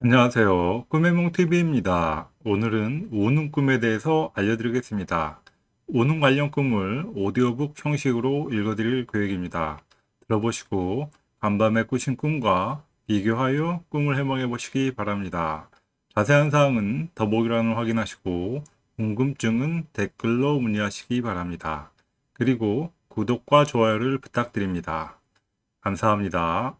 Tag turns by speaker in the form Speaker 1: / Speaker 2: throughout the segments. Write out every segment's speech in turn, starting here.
Speaker 1: 안녕하세요. 꿈의몽TV입니다. 오늘은 우는 꿈에 대해서 알려드리겠습니다. 우는 관련 꿈을 오디오북 형식으로 읽어드릴 계획입니다. 들어보시고 간밤에 꾸신 꿈과 비교하여 꿈을 해몽해 보시기 바랍니다. 자세한 사항은 더보기란을 확인하시고 궁금증은 댓글로 문의하시기 바랍니다. 그리고 구독과 좋아요를 부탁드립니다. 감사합니다.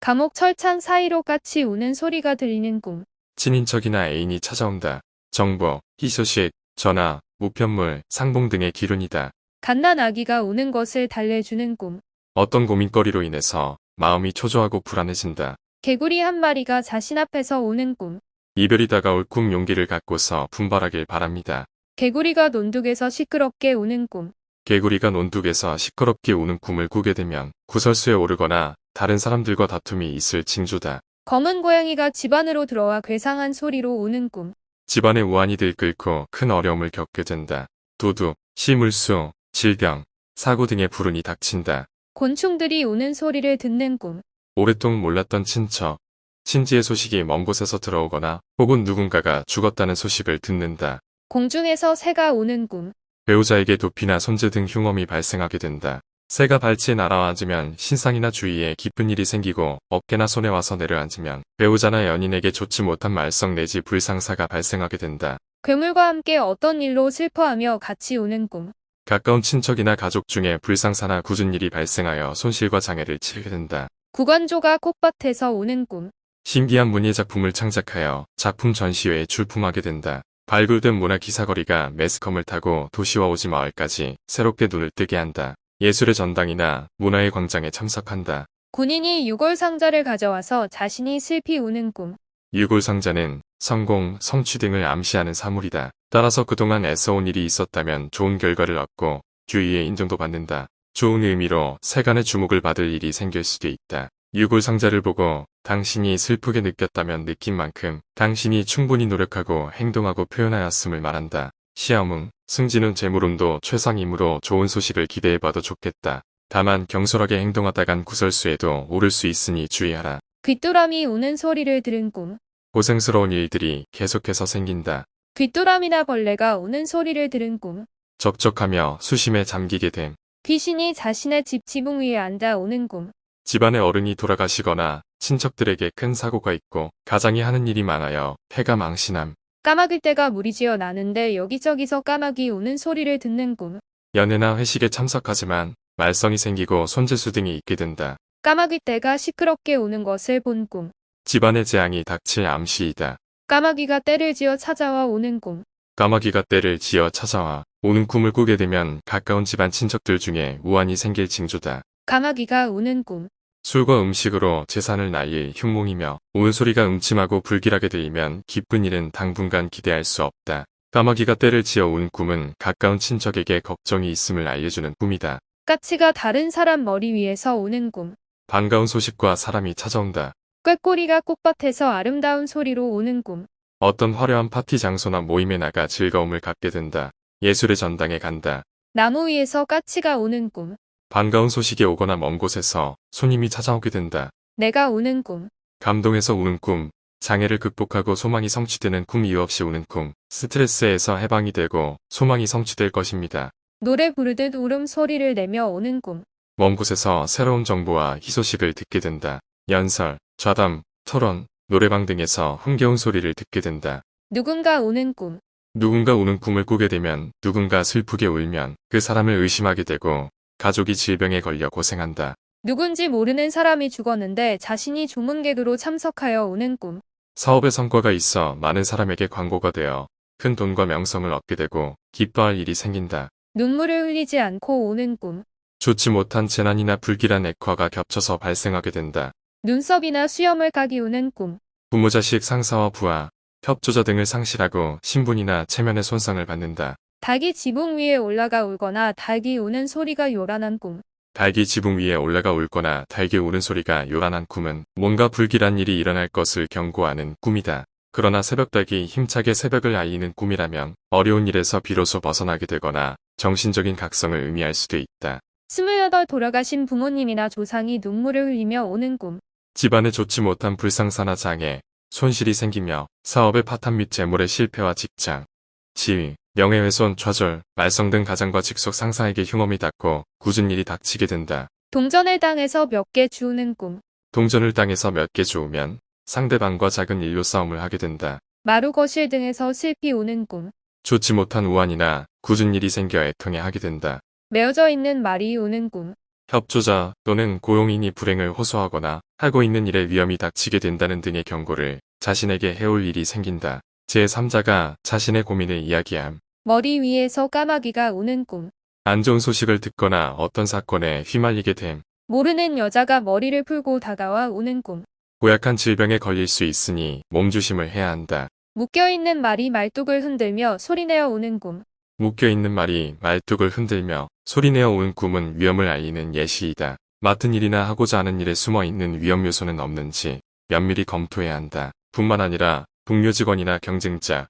Speaker 2: 감옥 철창 사이로 까치 우는 소리가 들리는 꿈.
Speaker 3: 친인척이나 애인이 찾아온다. 정보, 희소식, 전화, 우편물, 상봉 등의 기론이다.
Speaker 2: 갓난 아기가 우는 것을 달래주는 꿈.
Speaker 3: 어떤 고민거리로 인해서 마음이 초조하고 불안해진다.
Speaker 2: 개구리 한 마리가 자신 앞에서 우는 꿈.
Speaker 3: 이별이 다가올 꿈 용기를 갖고서 분발하길 바랍니다.
Speaker 2: 개구리가 논둑에서 시끄럽게 우는 꿈.
Speaker 3: 개구리가 논둑에서 시끄럽게 우는 꿈을 꾸게 되면 구설수에 오르거나 다른 사람들과 다툼이 있을 징조다.
Speaker 2: 검은 고양이가 집 안으로 들어와 괴상한 소리로 우는 꿈.
Speaker 3: 집안의 우환이 들끓고 큰 어려움을 겪게 된다. 도둑, 시물수, 질병, 사고 등의 불운이 닥친다.
Speaker 2: 곤충들이 우는 소리를 듣는 꿈.
Speaker 3: 오랫동안 몰랐던 친척, 친지의 소식이 먼 곳에서 들어오거나 혹은 누군가가 죽었다는 소식을 듣는다.
Speaker 2: 공중에서 새가 우는 꿈.
Speaker 3: 배우자에게 도피나 손재 등 흉엄이 발생하게 된다. 새가 발치에 날아앉으면 신상이나 주위에 기쁜 일이 생기고 어깨나 손에 와서 내려앉으면 배우자나 연인에게 좋지 못한 말썽 내지 불상사가 발생하게 된다.
Speaker 2: 괴물과 함께 어떤 일로 슬퍼하며 같이 우는 꿈.
Speaker 3: 가까운 친척이나 가족 중에 불상사나 굳은 일이 발생하여 손실과 장애를 치게 된다.
Speaker 2: 구관조가 꽃밭에서 우는 꿈.
Speaker 3: 신기한 문예 작품을 창작하여 작품 전시회에 출품하게 된다. 발굴된 문화 기사거리가 매스컴을 타고 도시와 오지 마을까지 새롭게 눈을 뜨게 한다. 예술의 전당이나 문화의 광장에 참석한다.
Speaker 2: 군인이 유골 상자를 가져와서 자신이 슬피 우는 꿈.
Speaker 3: 유골 상자는 성공, 성취 등을 암시하는 사물이다. 따라서 그동안 애써온 일이 있었다면 좋은 결과를 얻고 주위의 인정도 받는다. 좋은 의미로 세간의 주목을 받을 일이 생길 수도 있다. 유골 상자를 보고 당신이 슬프게 느꼈다면 느낀 만큼 당신이 충분히 노력하고 행동하고 표현하였음을 말한다. 시험응, 승진은 재물운도 최상이므로 좋은 소식을 기대해봐도 좋겠다. 다만 경솔하게 행동하다간 구설수에도 오를 수 있으니 주의하라.
Speaker 2: 귀뚜라미 우는 소리를 들은 꿈.
Speaker 3: 고생스러운 일들이 계속해서 생긴다.
Speaker 2: 귀뚜라미나 벌레가 우는 소리를 들은 꿈.
Speaker 3: 적적하며 수심에 잠기게 됨.
Speaker 2: 귀신이 자신의 집 지붕 위에 앉아 우는 꿈.
Speaker 3: 집안의 어른이 돌아가시거나 친척들에게 큰 사고가 있고 가장이 하는 일이 많아요. 폐가 망신함.
Speaker 2: 까마귀 떼가 무리지어 나는데 여기저기서 까마귀 우는 소리를 듣는 꿈.
Speaker 3: 연애나 회식에 참석하지만 말썽이 생기고 손재수 등이 있게 된다.
Speaker 2: 까마귀 떼가 시끄럽게 우는 것을 본 꿈.
Speaker 3: 집안의 재앙이 닥칠 암시이다.
Speaker 2: 까마귀가 떼를 지어 찾아와 우는 꿈.
Speaker 3: 까마귀가 때를 지어 찾아와 오는 꿈을 꾸게 되면 가까운 집안 친척들 중에 우환이 생길 징조다.
Speaker 2: 까마귀가 우는 꿈.
Speaker 3: 술과 음식으로 재산을 날릴 흉몽이며 우는 소리가 음침하고 불길하게 들리면 기쁜 일은 당분간 기대할 수 없다. 까마귀가 때를 지어 운 꿈은 가까운 친척에게 걱정이 있음을 알려주는 꿈이다.
Speaker 2: 까치가 다른 사람 머리 위에서 우는 꿈.
Speaker 3: 반가운 소식과 사람이 찾아온다.
Speaker 2: 꾀꼬리가 꽃밭에서 아름다운 소리로 우는 꿈.
Speaker 3: 어떤 화려한 파티 장소나 모임에 나가 즐거움을 갖게 된다. 예술의 전당에 간다.
Speaker 2: 나무 위에서 까치가 우는 꿈.
Speaker 3: 반가운 소식이 오거나 먼 곳에서 손님이 찾아오게 된다.
Speaker 2: 내가 우는 꿈.
Speaker 3: 감동해서 우는 꿈, 장애를 극복하고 소망이 성취되는 꿈 이유 없이 우는 꿈, 스트레스에서 해방이 되고 소망이 성취될 것입니다.
Speaker 2: 노래 부르듯 울음 소리를 내며 오는 꿈.
Speaker 3: 먼 곳에서 새로운 정보와 희소식을 듣게 된다. 연설, 좌담, 토론, 노래방 등에서 흥겨운 소리를 듣게 된다.
Speaker 2: 누군가 우는 꿈.
Speaker 3: 누군가 우는 꿈을 꾸게 되면 누군가 슬프게 울면 그 사람을 의심하게 되고 가족이 질병에 걸려 고생한다.
Speaker 2: 누군지 모르는 사람이 죽었는데 자신이 조문객으로 참석하여 우는 꿈.
Speaker 3: 사업에 성과가 있어 많은 사람에게 광고가 되어 큰 돈과 명성을 얻게 되고 기뻐할 일이 생긴다.
Speaker 2: 눈물을 흘리지 않고 우는 꿈.
Speaker 3: 좋지 못한 재난이나 불길한 액화가 겹쳐서 발생하게 된다.
Speaker 2: 눈썹이나 수염을 까기 우는 꿈.
Speaker 3: 부모 자식 상사와 부하, 협조자 등을 상실하고 신분이나 체면의 손상을 받는다.
Speaker 2: 닭이 지붕 위에 올라가 울거나 닭이 우는 소리가 요란한 꿈.
Speaker 3: 닭이 지붕 위에 올라가 울거나 닭이 우는 소리가 요란한 꿈은 뭔가 불길한 일이 일어날 것을 경고하는 꿈이다. 그러나 새벽닭이 힘차게 새벽을 알리는 꿈이라면 어려운 일에서 비로소 벗어나게 되거나 정신적인 각성을 의미할 수도 있다.
Speaker 2: 스물여덟 돌아가신 부모님이나 조상이 눈물을 흘리며 오는 꿈.
Speaker 3: 집안에 좋지 못한 불상사나 장애, 손실이 생기며 사업의 파탄 및 재물의 실패와 직장, 지위, 명예훼손, 좌절, 말썽 등 가장과 직속 상사에게 흉엄이 닿고 굳은 일이 닥치게 된다.
Speaker 2: 동전을 당해서 몇 개 주우는 꿈.
Speaker 3: 동전을 땅에서 몇 개 주우면 상대방과 작은 일로 싸움을 하게 된다.
Speaker 2: 마루 거실 등에서 슬피 오는 꿈.
Speaker 3: 좋지 못한 우환이나 굳은 일이 생겨 애통해 하게 된다.
Speaker 2: 메어져 있는 말이 오는 꿈.
Speaker 3: 협조자 또는 고용인이 불행을 호소하거나 하고 있는 일에 위험이 닥치게 된다는 등의 경고를 자신에게 해올 일이 생긴다. 제3자가 자신의 고민을 이야기함.
Speaker 2: 머리 위에서 까마귀가 오는 꿈.
Speaker 3: 안 좋은 소식을 듣거나 어떤 사건에 휘말리게 됨.
Speaker 2: 모르는 여자가 머리를 풀고 다가와 오는 꿈.
Speaker 3: 고약한 질병에 걸릴 수 있으니 몸조심을 해야 한다.
Speaker 2: 묶여있는 말이 말뚝을 흔들며 소리내어 오는 꿈.
Speaker 3: 묶여있는 말이 말뚝을 흔들며 소리내어 온 꿈은 위험을 알리는 예시이다. 맡은 일이나 하고자 하는 일에 숨어있는 위험 요소는 없는지 면밀히 검토해야 한다. 뿐만 아니라 동료 직원이나 경쟁자,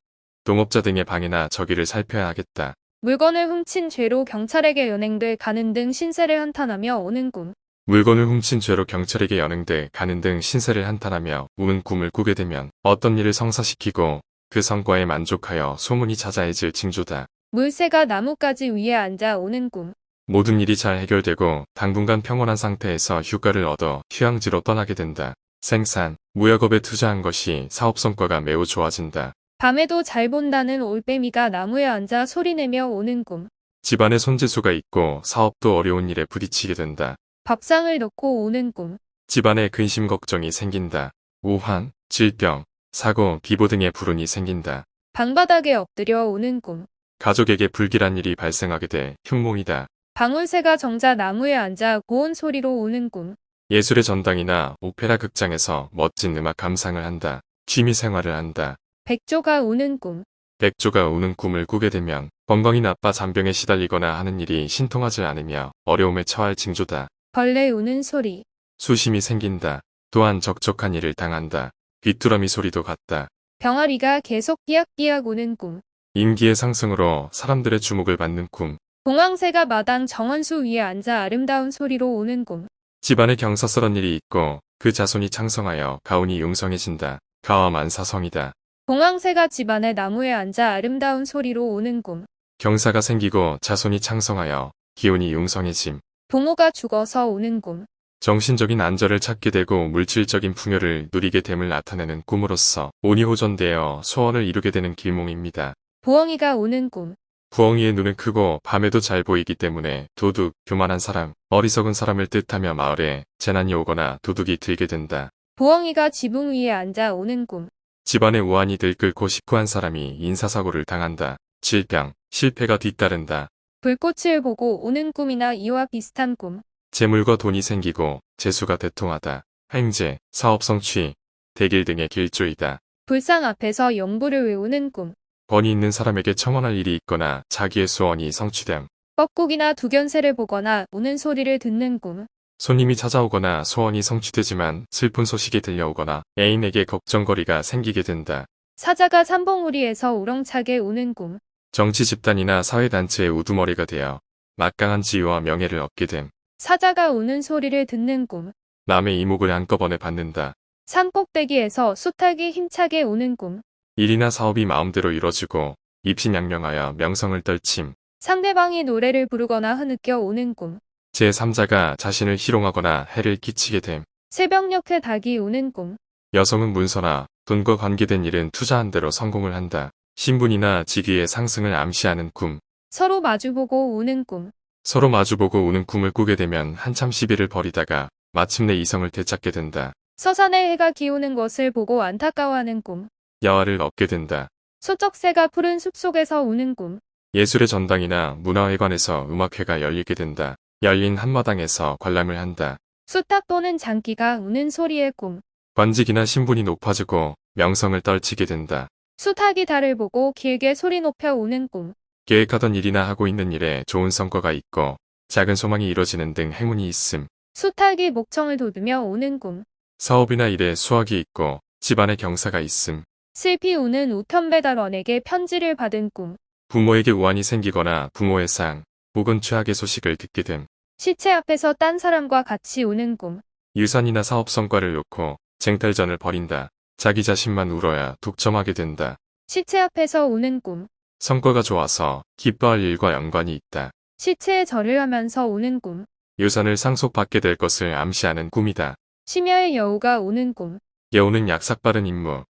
Speaker 3: 동업자 등의 방해나 적의를 살펴야 하겠다.
Speaker 2: 물건을 훔친 죄로 경찰에게 연행돼 가는 등 신세를 한탄하며 오는 꿈.
Speaker 3: 물건을 훔친 죄로 경찰에게 연행돼 가는 등 신세를 한탄하며 우는 꿈을 꾸게 되면 어떤 일을 성사시키고 그 성과에 만족하여 소문이 자자해질 징조다.
Speaker 2: 물새가 나뭇가지 위에 앉아 오는 꿈.
Speaker 3: 모든 일이 잘 해결되고 당분간 평온한 상태에서 휴가를 얻어 휴양지로 떠나게 된다. 생산, 무역업에 투자한 것이 사업 성과가 매우 좋아진다.
Speaker 2: 밤에도 잘 본다는 올빼미가 나무에 앉아 소리내며 오는 꿈.
Speaker 3: 집안에 손재수가 있고 사업도 어려운 일에 부딪히게 된다.
Speaker 2: 밥상을 넣고 오는 꿈.
Speaker 3: 집안에 근심 걱정이 생긴다. 우환, 질병, 사고, 비보 등의 불운이 생긴다.
Speaker 2: 방바닥에 엎드려 오는 꿈.
Speaker 3: 가족에게 불길한 일이 발생하게 돼 흉몽이다.
Speaker 2: 방울새가 정자 나무에 앉아 고운 소리로 오는 꿈.
Speaker 3: 예술의 전당이나 오페라 극장에서 멋진 음악 감상을 한다. 취미 생활을 한다.
Speaker 2: 백조가 오는 꿈.
Speaker 3: 백조가 우는 꿈을 꾸게 되면 건강이 나빠 잔병에 시달리거나 하는 일이 신통하지 않으며 어려움에 처할 징조다.
Speaker 2: 벌레 우는 소리.
Speaker 3: 수심이 생긴다. 또한 적적한 일을 당한다. 귀뚜라미 소리도 같다.
Speaker 2: 병아리가 계속 삐약삐약 오는 꿈.
Speaker 3: 인기의 상승으로 사람들의 주목을 받는 꿈.
Speaker 2: 봉황새가 마당 정원수 위에 앉아 아름다운 소리로 오는 꿈.
Speaker 3: 집안에 경사스런 일이 있고 그 자손이 창성하여 가운이 용성해진다. 가와 만사성이다.
Speaker 2: 봉황새가 집안의 나무에 앉아 아름다운 소리로 오는 꿈.
Speaker 3: 경사가 생기고 자손이 창성하여 기운이 용성해짐.
Speaker 2: 부모가 죽어서 오는 꿈.
Speaker 3: 정신적인 안절을 찾게 되고 물질적인 풍요를 누리게 됨을 나타내는 꿈으로써 온이 호전되어 소원을 이루게 되는 길몽입니다.
Speaker 2: 부엉이가 오는 꿈.
Speaker 3: 부엉이의 눈은 크고 밤에도 잘 보이기 때문에 도둑, 교만한 사람, 어리석은 사람을 뜻하며 마을에 재난이 오거나 도둑이 들게 된다.
Speaker 2: 부엉이가 지붕 위에 앉아 오는 꿈.
Speaker 3: 집안에 우환이 들끓고 식구한 사람이 인사사고를 당한다. 질병, 실패가 뒤따른다.
Speaker 2: 불꽃을 보고 오는 꿈이나 이와 비슷한 꿈.
Speaker 3: 재물과 돈이 생기고 재수가 대통하다. 횡재, 사업 성취, 대길 등의 길조이다.
Speaker 2: 불상 앞에서 영부를 외우는 꿈.
Speaker 3: 권위 있는 사람에게 청원할 일이 있거나 자기의 소원이 성취됨.
Speaker 2: 뻐꾸기나 두견새를 보거나 우는 소리를 듣는 꿈.
Speaker 3: 손님이 찾아오거나 소원이 성취되지만 슬픈 소식이 들려오거나 애인에게 걱정거리가 생기게 된다.
Speaker 2: 사자가 삼봉우리에서 우렁차게 우는 꿈.
Speaker 3: 정치 집단이나 사회단체의 우두머리가 되어 막강한 지위와 명예를 얻게 됨.
Speaker 2: 사자가 우는 소리를 듣는 꿈.
Speaker 3: 남의 이목을 한꺼번에 받는다.
Speaker 2: 산 꼭대기에서 수탉이 힘차게 우는 꿈.
Speaker 3: 일이나 사업이 마음대로 이뤄지고 입신양명하여 명성을 떨침.
Speaker 2: 상대방이 노래를 부르거나 흐느껴 오는 꿈.
Speaker 3: 제3자가 자신을 희롱하거나 해를 끼치게 됨.
Speaker 2: 새벽녘에 닭이 우는 꿈.
Speaker 3: 여성은 문서나 돈과 관계된 일은 투자한 대로 성공을 한다. 신분이나 직위의 상승을 암시하는 꿈.
Speaker 2: 서로 마주보고 우는 꿈.
Speaker 3: 서로 마주보고 우는 꿈을 꾸게 되면 한참 시비를 벌이다가 마침내 이성을 되찾게 된다.
Speaker 2: 서산에 해가 기우는 것을 보고 안타까워하는 꿈.
Speaker 3: 야화를 얻게 된다.
Speaker 2: 소쩍새가 푸른 숲속에서 우는 꿈.
Speaker 3: 예술의 전당이나 문화회관에서 음악회가 열리게 된다. 열린 한마당에서 관람을 한다.
Speaker 2: 수탉 또는 장기가 우는 소리의 꿈.
Speaker 3: 관직이나 신분이 높아지고 명성을 떨치게 된다.
Speaker 2: 수탉이 달을 보고 길게 소리 높여 우는 꿈.
Speaker 3: 계획하던 일이나 하고 있는 일에 좋은 성과가 있고 작은 소망이 이뤄지는 등 행운이 있음.
Speaker 2: 수탉이 목청을 돋으며 우는 꿈.
Speaker 3: 사업이나 일에 수확이 있고 집안에 경사가 있음.
Speaker 2: 슬피 우는 우편 배달원에게 편지를 받은 꿈.
Speaker 3: 부모에게 우환이 생기거나 부모의 상 혹은 최악의 소식을 듣게 됨.
Speaker 2: 시체 앞에서 딴 사람과 같이 우는 꿈.
Speaker 3: 유산이나 사업 성과를 놓고 쟁탈전을 벌인다. 자기 자신만 울어야 독점하게 된다.
Speaker 2: 시체 앞에서 오는 꿈.
Speaker 3: 성과가 좋아서 기뻐할 일과 연관이 있다.
Speaker 2: 시체에 절을 하면서 오는 꿈.
Speaker 3: 유산을 상속받게 될 것을 암시하는 꿈이다.
Speaker 2: 심야의 여우가 오는 꿈.
Speaker 3: 여우는 약삭빠른 임무,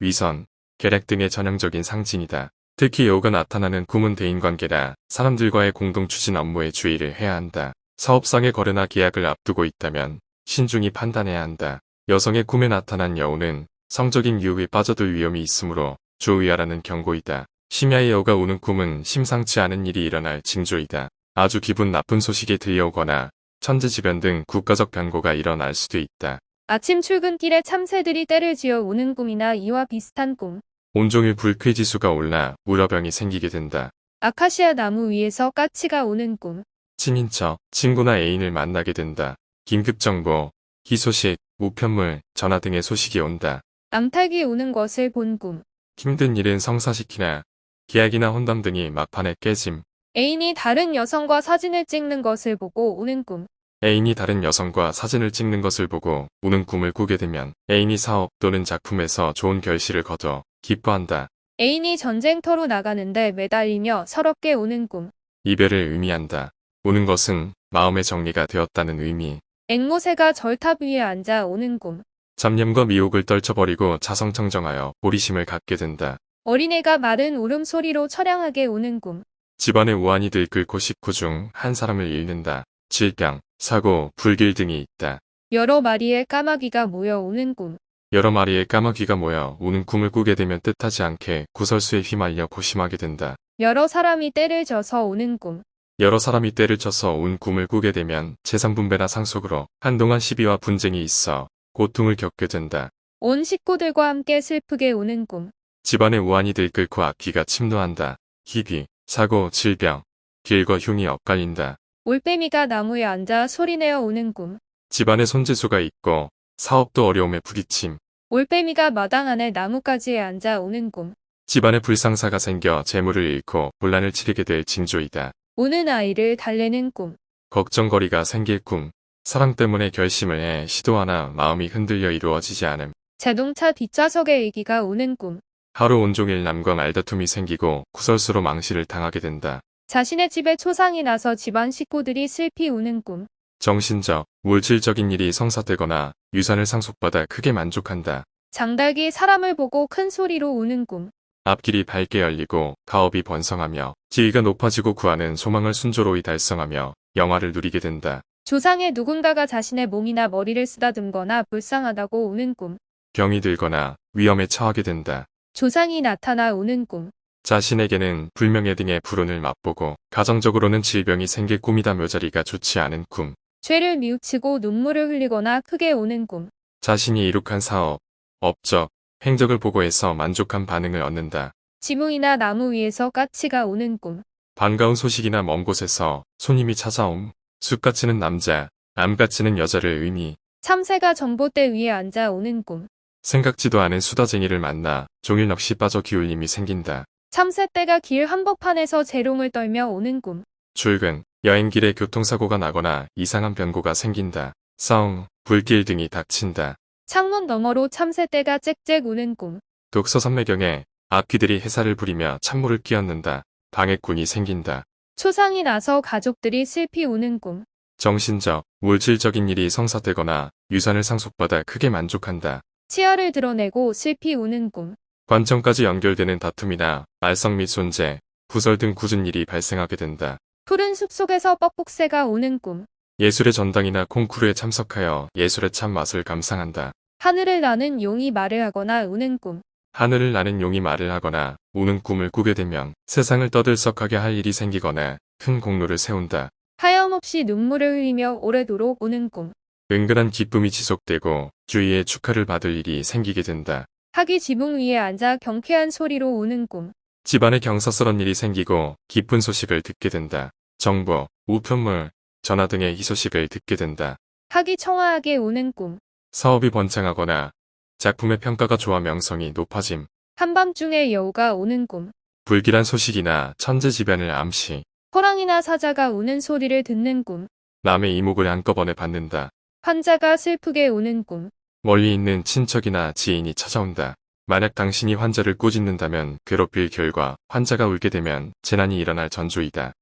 Speaker 3: 위선, 계략 등의 전형적인 상징이다. 특히 여우가 나타나는 꿈은 대인관계라 사람들과의 공동 추진 업무에 주의를 해야 한다. 사업상의 거래나 계약을 앞두고 있다면 신중히 판단해야 한다. 여성의 꿈에 나타난 여우는 성적인 유혹에 빠져들 위험이 있으므로 주의하라는 경고이다. 심야의 여우가 우는 꿈은 심상치 않은 일이 일어날 징조이다. 아주 기분 나쁜 소식이 들려오거나 천재지변 등 국가적 변고가 일어날 수도 있다.
Speaker 2: 아침 출근길에 참새들이 때를 지어 오는 꿈이나 이와 비슷한 꿈.
Speaker 3: 온종일 불쾌지수가 올라 우려병이 생기게 된다.
Speaker 2: 아카시아 나무 위에서 까치가 오는 꿈.
Speaker 3: 친인척, 친구나 애인을 만나게 된다. 긴급정보, 희소식, 우편물, 전화 등의 소식이 온다.
Speaker 2: 암탉이 오는 것을 본 꿈.
Speaker 3: 힘든 일은 성사시키나 계약이나 혼담 등이 막판에 깨짐.
Speaker 2: 애인이 다른 여성과 사진을 찍는 것을 보고 오는 꿈.
Speaker 3: 애인이 다른 여성과 사진을 찍는 것을 보고 우는 꿈을 꾸게 되면 애인이 사업 또는 작품에서 좋은 결실을 거둬 기뻐한다.
Speaker 2: 애인이 전쟁터로 나가는데 매달리며 서럽게 오는 꿈.
Speaker 3: 이별을 의미한다. 우는 것은 마음의 정리가 되었다는 의미.
Speaker 2: 앵무새가 절탑 위에 앉아 오는 꿈.
Speaker 3: 잡념과 미혹을 떨쳐버리고 자성청정하여 보리심을 갖게 된다.
Speaker 2: 어린애가 마른 울음소리로 처량하게 오는 꿈.
Speaker 3: 집안의 우환이 들끓고 식구 중 한 사람을 잃는다. 질병, 사고, 불길 등이 있다.
Speaker 2: 여러 마리의 까마귀가 모여 오는 꿈.
Speaker 3: 여러 마리의 까마귀가 모여 우는 꿈을 꾸게 되면 뜻하지 않게 구설수에 휘말려 고심하게 된다.
Speaker 2: 여러 사람이 때를 져서 오는 꿈.
Speaker 3: 여러 사람이 때를 쳐서 운 꿈을 꾸게 되면 재산 분배나 상속으로 한동안 시비와 분쟁이 있어 고통을 겪게 된다.
Speaker 2: 온 식구들과 함께 슬프게 오는 꿈.
Speaker 3: 집안의 우환이 들끓고 악귀가 침노한다. 희비, 사고, 질병, 길과 흉이 엇갈린다.
Speaker 2: 올빼미가 나무에 앉아 소리내어 오는 꿈.
Speaker 3: 집안에 손재수가 있고 사업도 어려움에 부딪힘.
Speaker 2: 올빼미가 마당 안에 나뭇가지에 앉아 오는 꿈.
Speaker 3: 집안에 불상사가 생겨 재물을 잃고 혼란을 치르게 될 징조이다.
Speaker 2: 우는 아이를 달래는 꿈.
Speaker 3: 걱정거리가 생길 꿈. 사랑 때문에 결심을 해 시도하나 마음이 흔들려 이루어지지 않음.
Speaker 2: 자동차 뒷좌석에 애기가 오는 꿈.
Speaker 3: 하루 온종일 남과 말다툼이 생기고 구설수로 망실을 당하게 된다.
Speaker 2: 자신의 집에 초상이 나서 집안 식구들이 슬피 우는 꿈.
Speaker 3: 정신적, 물질적인 일이 성사되거나 유산을 상속받아 크게 만족한다.
Speaker 2: 장닭이 사람을 보고 큰 소리로 우는 꿈.
Speaker 3: 앞길이 밝게 열리고 가업이 번성하며 지위가 높아지고 구하는 소망을 순조로이 달성하며 영화를 누리게 된다.
Speaker 2: 조상의 누군가가 자신의 몸이나 머리를 쓰다듬거나 불쌍하다고 우는 꿈.
Speaker 3: 병이 들거나 위험에 처하게 된다.
Speaker 2: 조상이 나타나 우는 꿈.
Speaker 3: 자신에게는 불명예 등의 불운을 맛보고 가정적으로는 질병이 생길 꿈이다 묘자리가 좋지 않은 꿈.
Speaker 2: 죄를 뉘우치고 눈물을 흘리거나 크게 우는 꿈.
Speaker 3: 자신이 이룩한 사업, 업적, 행적을 보고해서 만족한 반응을 얻는다.
Speaker 2: 지붕이나 나무 위에서 까치가 오는 꿈.
Speaker 3: 반가운 소식이나 먼 곳에서 손님이 찾아옴. 쑥같이는 남자, 암같이는 여자를 의미.
Speaker 2: 참새가 전봇대 위에 앉아 오는 꿈.
Speaker 3: 생각지도 않은 수다쟁이를 만나 종일 넋이 빠져 기울림이 생긴다.
Speaker 2: 참새떼가 길 한복판에서 재롱을 떨며 오는 꿈.
Speaker 3: 출근, 여행길에 교통사고가 나거나 이상한 변고가 생긴다. 싸움, 불길 등이 닥친다.
Speaker 2: 창문 너머로 참새떼가 짹짹 우는 꿈.
Speaker 3: 독서 선매경에 악귀들이 해살을 부리며 찬물을 끼얹는다. 방해꾼이 생긴다.
Speaker 2: 초상이 나서 가족들이 슬피 우는 꿈.
Speaker 3: 정신적, 물질적인 일이 성사되거나 유산을 상속받아 크게 만족한다.
Speaker 2: 치아를 드러내고 슬피 우는 꿈.
Speaker 3: 관청까지 연결되는 다툼이나 말썽 및 손재, 구설 등 굳은 일이 발생하게 된다.
Speaker 2: 푸른 숲속에서 뻑뻑새가 오는 꿈.
Speaker 3: 예술의 전당이나 콩쿠르에 참석하여 예술의 참 맛을 감상한다.
Speaker 2: 하늘을 나는 용이 말을 하거나 우는 꿈.
Speaker 3: 하늘을 나는 용이 말을 하거나 우는 꿈을 꾸게 되면 세상을 떠들썩하게 할 일이 생기거나 큰 공로를 세운다.
Speaker 2: 하염없이 눈물을 흘리며 오래도록 우는 꿈.
Speaker 3: 은근한 기쁨이 지속되고 주위에 축하를 받을 일이 생기게 된다.
Speaker 2: 학이 지붕 위에 앉아 경쾌한 소리로 우는 꿈.
Speaker 3: 집안에 경사스런 일이 생기고 기쁜 소식을 듣게 된다. 정보, 우편물, 전화 등의 희소식을 듣게 된다.
Speaker 2: 학이 청아하게 우는 꿈.
Speaker 3: 사업이 번창하거나 작품의 평가가 좋아 명성이 높아짐.
Speaker 2: 한밤중에 여우가 오는 꿈.
Speaker 3: 불길한 소식이나 천재지변을 암시.
Speaker 2: 호랑이나 사자가 우는 소리를 듣는 꿈.
Speaker 3: 남의 이목을 한꺼번에 받는다.
Speaker 2: 환자가 슬프게 우는 꿈.
Speaker 3: 멀리 있는 친척이나 지인이 찾아온다. 만약 당신이 환자를 꾸짖는다면 괴롭힐 결과 환자가 울게 되면 재난이 일어날 전조이다.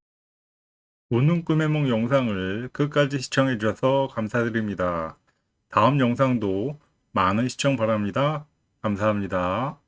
Speaker 1: 우는 꿈의 몽 영상을 끝까지 시청해 주셔서 감사드립니다. 다음 영상도 많은 시청 바랍니다. 감사합니다.